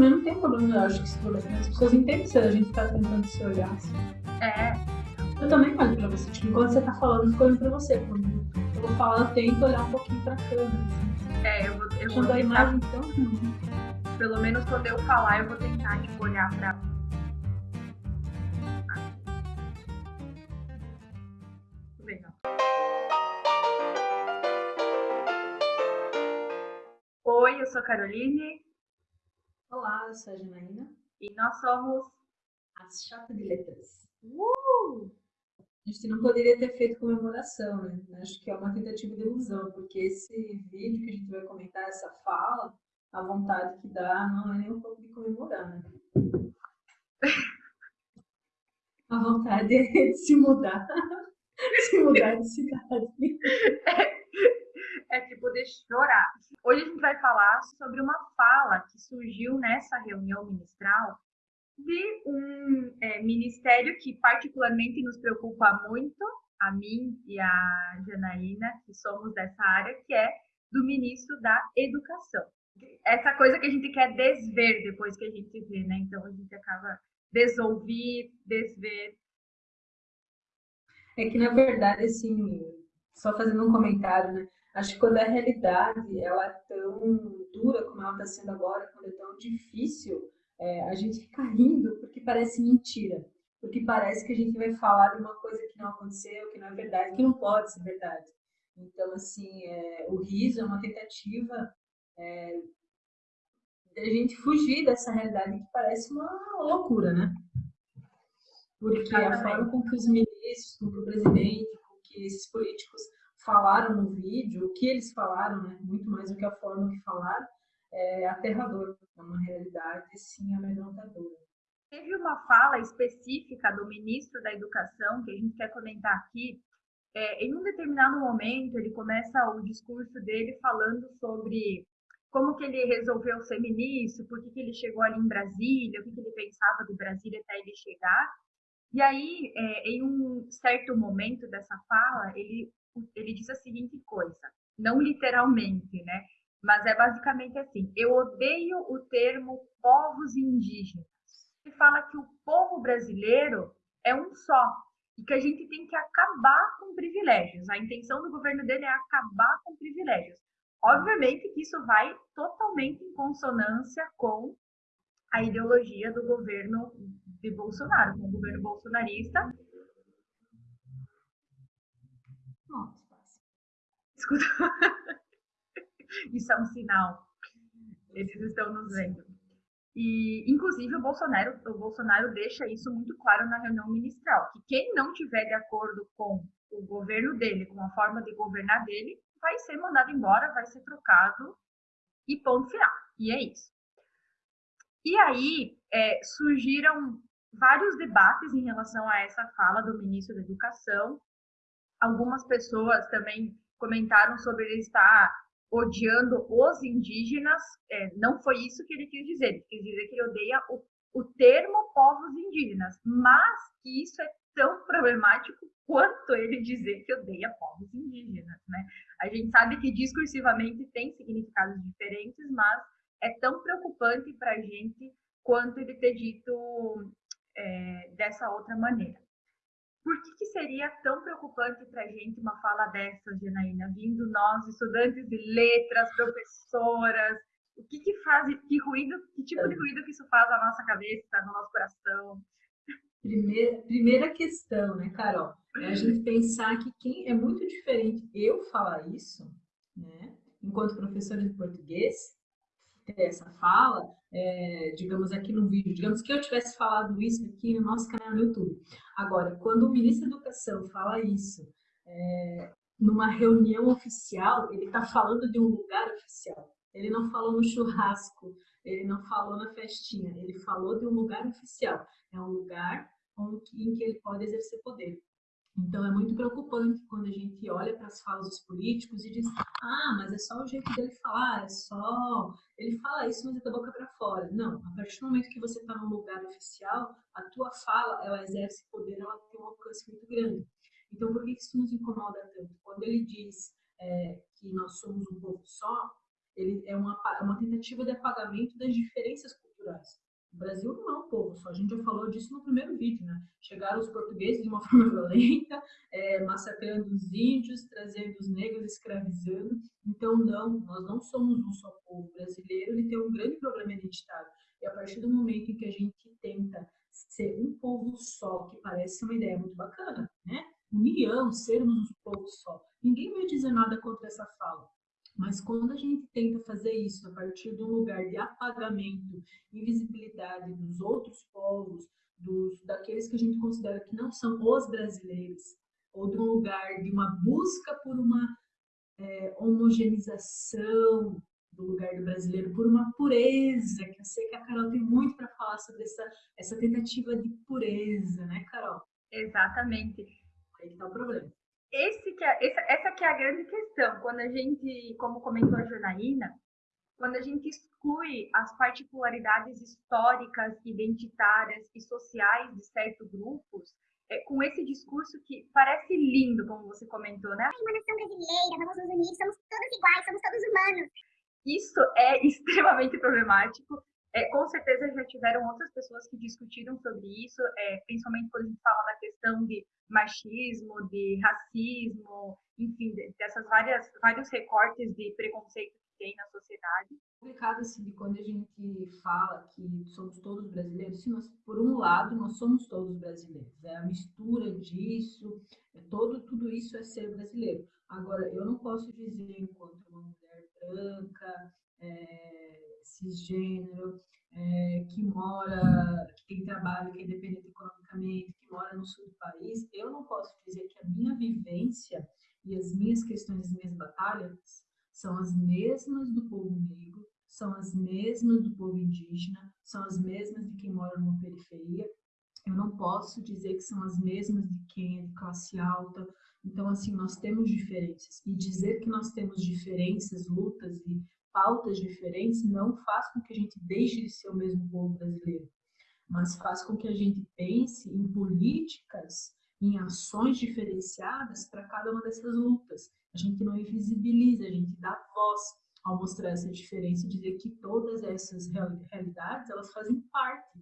também não tem problema, eu acho que se as pessoas entendem se a gente tá tentando se olhar assim. É. Eu também olho pra você, tipo, enquanto você tá falando, eu fico olhando pra você. Quando eu vou falar, eu tento olhar um pouquinho pra câmera. Assim. É, eu vou, eu vou Quando a tentar, imagem tão ruim. pelo menos quando eu falar, eu vou tentar, tipo, olhar pra. Legal. Oi, eu sou a Caroline Olá, eu sou a Janaína, e nós somos. as chata de letras. Uh! A gente não poderia ter feito comemoração, né? Acho que é uma tentativa de ilusão, porque esse vídeo que a gente vai comentar, essa fala, a vontade que dá não é nem um pouco de comemorar, né? A vontade é de se mudar. se mudar de cidade. é tipo de chorar. Hoje a gente vai falar sobre uma fala que surgiu nessa reunião ministral de um é, ministério que particularmente nos preocupa muito, a mim e a Janaína, que somos dessa área, que é do ministro da Educação. Essa coisa que a gente quer desver depois que a gente vê, né? Então a gente acaba desouvir, desver. É que, na verdade, assim, só fazendo um comentário, né? Acho que quando a realidade ela é tão dura como ela está sendo agora, quando é tão difícil, é, a gente fica rindo porque parece mentira. Porque parece que a gente vai falar de uma coisa que não aconteceu, que não é verdade, que não pode ser verdade. Então, assim, é, o riso é uma tentativa é, de a gente fugir dessa realidade que parece uma loucura, né? Porque a forma com que os ministros, com que o presidente, que esses políticos falaram no vídeo, o que eles falaram, né, muito mais do que a forma que falaram, é aterrador. É uma realidade, sim, amedrontadora. Teve uma fala específica do ministro da Educação que a gente quer comentar aqui. É, em um determinado momento, ele começa o discurso dele falando sobre como que ele resolveu ser ministro, por que, que ele chegou ali em Brasília, o que, que ele pensava de Brasília até ele chegar. E aí, é, em um certo momento dessa fala, ele ele diz a seguinte coisa, não literalmente, né? Mas é basicamente assim: eu odeio o termo povos indígenas. Ele fala que o povo brasileiro é um só e que a gente tem que acabar com privilégios. A intenção do governo dele é acabar com privilégios. Obviamente que isso vai totalmente em consonância com a ideologia do governo de Bolsonaro, com o governo bolsonarista, Nossa. Escuta. Isso é um sinal. Eles estão nos vendo. E, inclusive, o Bolsonaro, o Bolsonaro deixa isso muito claro na reunião ministral, que quem não tiver de acordo com o governo dele, com a forma de governar dele, vai ser mandado embora, vai ser trocado e ponto final. E é isso. E aí é, surgiram vários debates em relação a essa fala do ministro da Educação, Algumas pessoas também comentaram sobre ele estar odiando os indígenas. É, não foi isso que ele quis dizer. Ele quis dizer que ele odeia o, o termo povos indígenas, mas que isso é tão problemático quanto ele dizer que odeia povos indígenas, né? A gente sabe que discursivamente tem significados diferentes, mas é tão preocupante para a gente quanto ele ter dito é, dessa outra maneira. Por que, que seria tão preocupante para a gente uma fala dessas, Janaína, vindo nós, estudantes de letras, professoras? O que, que faz, que ruído, que tipo de ruído que isso faz na nossa cabeça, no nosso coração? Primeira, primeira questão, né, Carol? É a gente pensar que quem é muito diferente eu falar isso, né, enquanto professora de português, essa fala, é, digamos aqui no vídeo, digamos que eu tivesse falado isso aqui no nosso canal no YouTube. Agora, quando o ministro da Educação fala isso é, numa reunião oficial, ele está falando de um lugar oficial. Ele não falou no churrasco, ele não falou na festinha, ele falou de um lugar oficial. É um lugar em que ele pode exercer poder. Então é muito preocupante quando a gente olha para as falas dos políticos e diz: ah, mas é só o jeito dele falar, é só. Ele fala isso, mas é da boca para fora. Não, a partir do momento que você está num lugar oficial, a tua fala, ela exerce poder, ela tem um alcance muito grande. Então por que isso nos incomoda tanto? Quando ele diz é, que nós somos um povo só, ele é uma, é uma tentativa de apagamento das diferenças culturais culturais. O Brasil não é um povo só, a gente já falou disso no primeiro vídeo, né? Chegaram os portugueses de uma forma violenta, é, massacrando os índios, trazendo os negros, escravizando. Então, não, nós não somos um só povo. Brasileiro ele tem um grande problema identitário. E a partir do momento em que a gente tenta ser um povo só, que parece uma ideia muito bacana, né? União, sermos um povo só. Ninguém vai dizer nada contra essa fala. Mas quando a gente tenta fazer isso a partir de um lugar de apagamento, invisibilidade dos outros povos, dos, daqueles que a gente considera que não são os brasileiros, ou de um lugar de uma busca por uma é, homogeneização do lugar do brasileiro, por uma pureza, que eu sei que a Carol tem muito para falar sobre essa, essa tentativa de pureza, né, Carol? Exatamente. Aí está o problema esse que é, essa, essa que é a grande questão. Quando a gente, como comentou a Janaína, quando a gente exclui as particularidades históricas, identitárias e sociais de certos grupos, é, com esse discurso que parece lindo, como você comentou, né? Uma nação brasileira, vamos nos unir, somos todos iguais, somos todos humanos. Isso é extremamente problemático é, com certeza já tiveram outras pessoas que discutiram sobre isso, é, principalmente quando a gente fala da questão de machismo, de racismo, enfim, dessas várias vários recortes de preconceito que tem na sociedade. É complicado assim quando a gente fala que somos todos brasileiros, sim, nós, por um lado nós somos todos brasileiros, é a mistura disso, é todo tudo isso é ser brasileiro. Agora eu não posso dizer enquanto uma mulher branca é, cisgênero, é, que mora, que tem trabalho, que é independente economicamente, que mora no sul do país, eu não posso dizer que a minha vivência e as minhas questões, as minhas batalhas são as mesmas do povo negro, são as mesmas do povo indígena, são as mesmas de quem mora numa periferia. Eu não posso dizer que são as mesmas de quem é de classe alta. Então, assim, nós temos diferenças. E dizer que nós temos diferenças, lutas e pautas diferentes não faz com que a gente deixe de ser o mesmo povo brasileiro, mas faz com que a gente pense em políticas, em ações diferenciadas para cada uma dessas lutas. A gente não invisibiliza, a gente dá voz ao mostrar essa diferença e dizer que todas essas realidades, elas fazem parte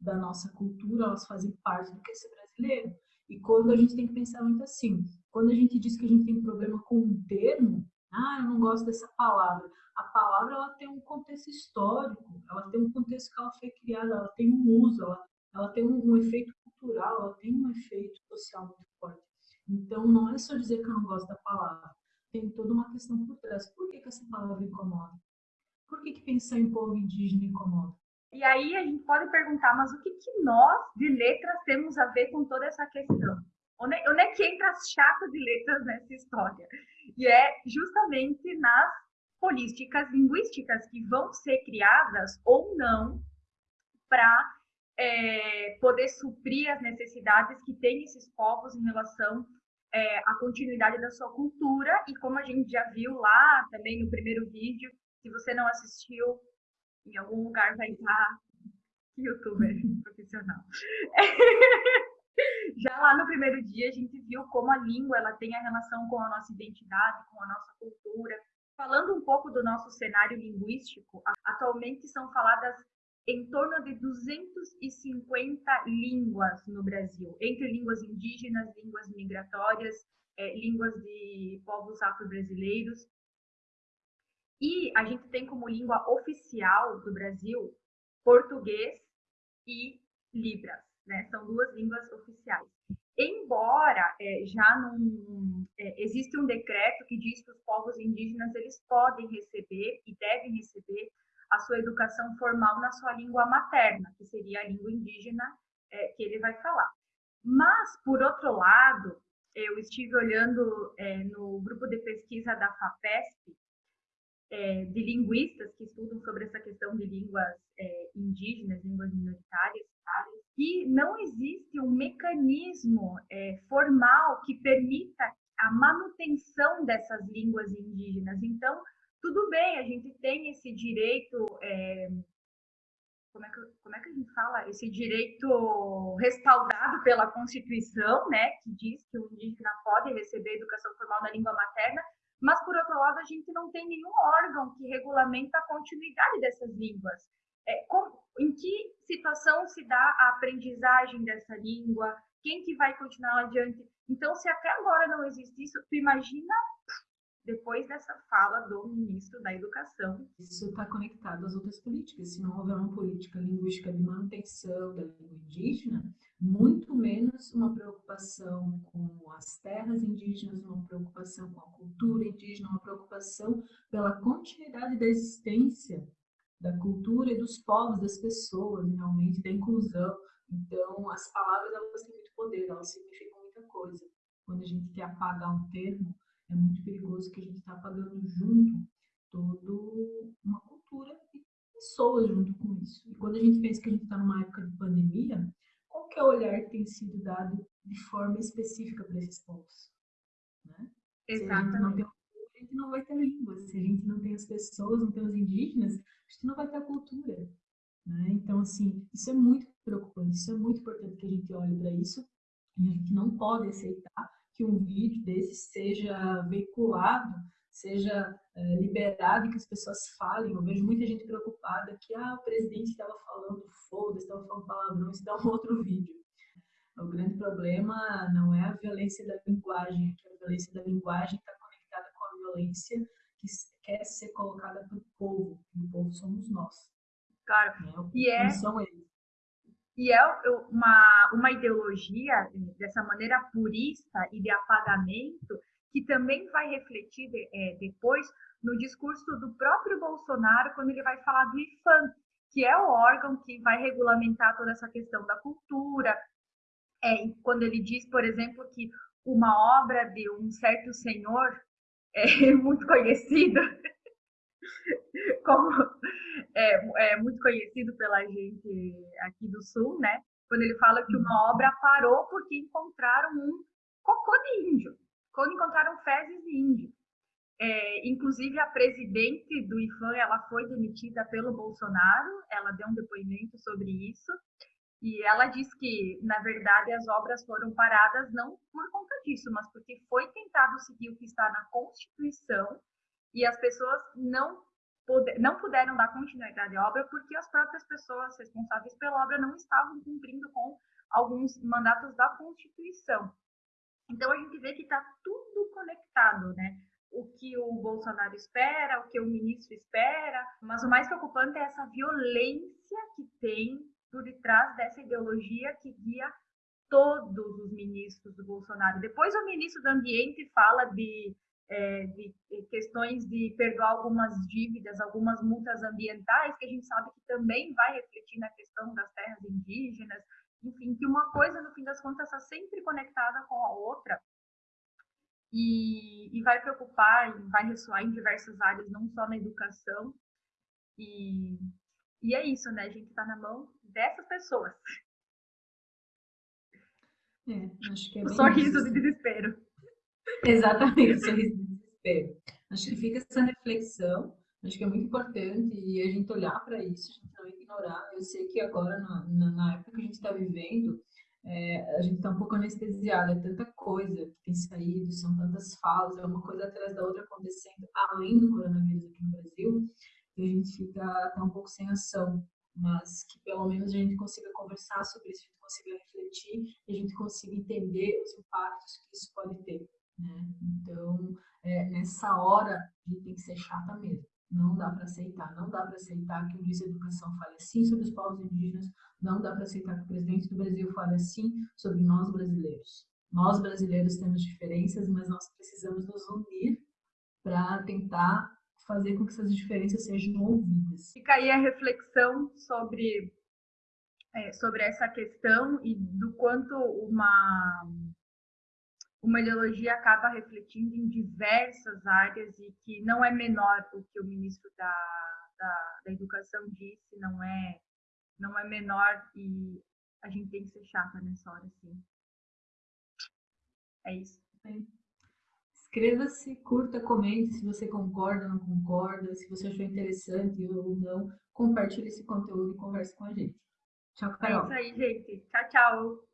da nossa cultura, elas fazem parte do que é ser brasileiro. E quando a gente tem que pensar muito assim, quando a gente diz que a gente tem problema com um termo, ah, eu não gosto dessa palavra a palavra ela tem um contexto histórico, ela tem um contexto que ela foi criada, ela tem um uso, ela, ela tem um, um efeito cultural, ela tem um efeito social muito forte. Então, não é só dizer que eu não gosto da palavra, tem toda uma questão por trás. Por que, que essa palavra incomoda? Por que, que pensar em povo indígena incomoda? E aí a gente pode perguntar, mas o que, que nós, de letras, temos a ver com toda essa questão? Onde, onde é que entra as chapas de letras nessa história? E é justamente nas políticas linguísticas que vão ser criadas ou não para é, poder suprir as necessidades que têm esses povos em relação é, à continuidade da sua cultura e como a gente já viu lá também no primeiro vídeo, se você não assistiu, em algum lugar vai estar youtuber profissional. Já lá no primeiro dia a gente viu como a língua ela tem a relação com a nossa identidade, com a nossa cultura, Falando um pouco do nosso cenário linguístico, atualmente são faladas em torno de 250 línguas no Brasil, entre línguas indígenas, línguas migratórias, é, línguas de povos afro-brasileiros. E a gente tem como língua oficial do Brasil português e Libras, né? São duas línguas oficiais. Embora é, já não é, existe um decreto que diz que os povos indígenas eles podem receber e devem receber a sua educação formal na sua língua materna, que seria a língua indígena é, que ele vai falar. Mas, por outro lado, eu estive olhando é, no grupo de pesquisa da FAPESP, é, de linguistas que estudam sobre essa questão de línguas é, indígenas, línguas minoritárias, que não existe um mecanismo é, formal que permita a manutenção dessas línguas indígenas. Então, tudo bem, a gente tem esse direito, é, como, é que, como é que a gente fala? Esse direito respaldado pela Constituição, né, que diz que o indígena pode receber educação formal na língua materna, mas, por outro lado, a gente não tem nenhum órgão que regulamenta a continuidade dessas línguas. É, em que situação se dá a aprendizagem dessa língua, quem que vai continuar adiante. Então, se até agora não existe isso, tu imagina depois dessa fala do ministro da Educação. Isso está conectado às outras políticas. Se não houver uma política linguística de manutenção da língua indígena, muito menos uma preocupação com as terras indígenas, uma preocupação com a cultura indígena, uma preocupação pela continuidade da existência da cultura e dos povos, das pessoas, realmente, da inclusão. Então, as palavras, elas têm muito poder, elas significam muita coisa. Quando a gente quer apagar um termo, é muito perigoso que a gente está apagando junto toda uma cultura e pessoas junto com isso. E quando a gente pensa que a gente está numa época de pandemia, qual que é o olhar que tem sido dado de forma específica para esses povos? Né? Exatamente. Não tem gente não vai ter língua. Se a gente não tem as pessoas, não tem os indígenas, a gente não vai ter a cultura. Né? Então, assim, isso é muito preocupante, isso é muito importante que a gente olhe para isso e a gente não pode aceitar que um vídeo desse seja veiculado, seja é, liberado que as pessoas falem. Eu vejo muita gente preocupada que ah, o presidente estava falando foda, estava falando palavrão, isso dá um outro vídeo. O grande problema não é a violência da linguagem, é que a violência da linguagem está violência que quer ser colocada para o povo, e o povo somos nós. Claro, né? e é... são eles. E é uma, uma ideologia dessa maneira purista e de apagamento que também vai refletir é, depois no discurso do próprio Bolsonaro quando ele vai falar do IFAM, que é o órgão que vai regulamentar toda essa questão da cultura. É, quando ele diz, por exemplo, que uma obra de um certo senhor é muito conhecido como é, é muito conhecido pela gente aqui do Sul, né? Quando ele fala que uma obra parou porque encontraram um cocô de índio, quando encontraram fezes de índio. É, inclusive, a presidente do IFAM, ela foi demitida pelo Bolsonaro, ela deu um depoimento sobre isso, e ela diz que, na verdade, as obras foram paradas não por conta disso, mas porque foi tentado seguir o que está na Constituição e as pessoas não não puderam dar continuidade à obra porque as próprias pessoas responsáveis pela obra não estavam cumprindo com alguns mandatos da Constituição. Então a gente vê que está tudo conectado, né? O que o Bolsonaro espera, o que o ministro espera, mas o mais preocupante é essa violência que tem por detrás dessa ideologia que guia todos os ministros do Bolsonaro. Depois o ministro do Ambiente fala de é, de questões de perdoar algumas dívidas, algumas multas ambientais, que a gente sabe que também vai refletir na questão das terras indígenas, enfim, que uma coisa, no fim das contas, está sempre conectada com a outra e, e vai preocupar, e vai ressoar em diversas áreas, não só na educação. E, e é isso, né? A gente está na mão dessas pessoas. É, acho que é o sorriso isso. de desespero. Exatamente, sorriso de desespero. Acho que fica essa reflexão, acho que é muito importante e a gente olhar para isso, a gente não ignorar. Eu sei que agora, na, na, na época que a gente está vivendo, é, a gente está um pouco anestesiado, é tanta coisa que tem saído, são tantas falas, é uma coisa atrás da outra acontecendo, além do coronavírus aqui no Brasil, que a gente fica até um pouco sem ação, mas que pelo menos a gente consiga conversar sobre isso, a gente consiga refletir e a gente consiga entender os impactos que isso pode ter. Né? Então, é, nessa hora, a gente tem que ser chata mesmo. Não dá para aceitar, não dá para aceitar que o ministro da Educação fale assim sobre os povos indígenas, não dá para aceitar que o presidente do Brasil fale assim sobre nós brasileiros. Nós brasileiros temos diferenças, mas nós precisamos nos unir para tentar fazer com que essas diferenças sejam ouvidas. Fica aí a reflexão sobre, é, sobre essa questão e do quanto uma uma ideologia acaba refletindo em diversas áreas e que não é menor o que o ministro da, da, da Educação disse, não é, não é menor e a gente tem que ser chata nessa hora, sim. É isso. Inscreva-se, curta, comente se você concorda ou não concorda, se você achou interessante ou não. Compartilhe esse conteúdo e converse com a gente. Tchau, Carol. É isso aí, gente. Tchau, tchau.